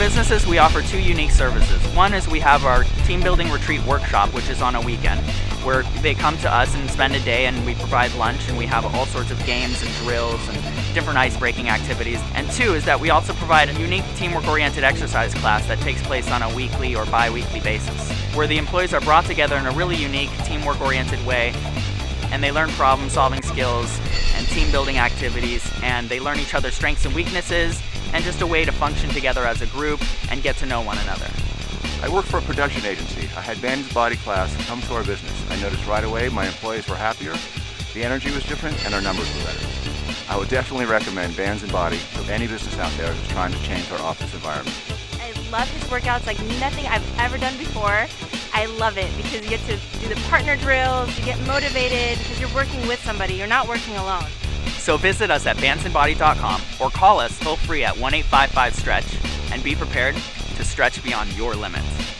Genesis, we offer two unique services. One is we have our team building retreat workshop, which is on a weekend, where they come to us and spend a day and we provide lunch and we have all sorts of games and drills and different ice breaking activities. And two is that we also provide a unique teamwork oriented exercise class that takes place on a weekly or bi weekly basis, where the employees are brought together in a really unique teamwork oriented way and they learn problem solving skills and team building activities and they learn each other's strengths and weaknesses and just a way to function together as a group and get to know one another. I work for a production agency. I had Bands and Body class come to our business. I noticed right away my employees were happier, the energy was different, and our numbers were better. I would definitely recommend Bands and Body to any business out there who's trying to change our office environment. I love his workouts like nothing I've ever done before. I love it because you get to do the partner drills, you get motivated because you're working with somebody, you're not working alone. So visit us at bandsandbody.com or call us toll free at 1 855 stretch and be prepared to stretch beyond your limits.